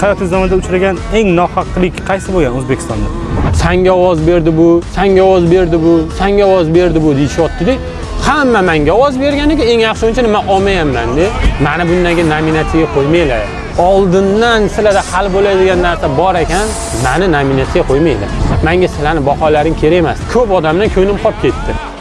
hayotingiz davomida uchragan eng nohaqlik qaysi bo'lgan o'zbekistonda? Sanga ovoz berdi bu sanga ovoz berdi bu sanga ovoz berdi bu deyishyaptida hamma menga ovoz berganiga eng yaxshi o'yinchi man olmayapmanda mani bundaga nominatsiyaga qo'ymanglar. Oldindan sizlarda hal bo'ladigan narsa bor ekan mani nominatsiyaga qo'ymanglar. Menga sizlarni baholaring kerak emas. Ko'p odamdan ko'nglim qolib ketdi.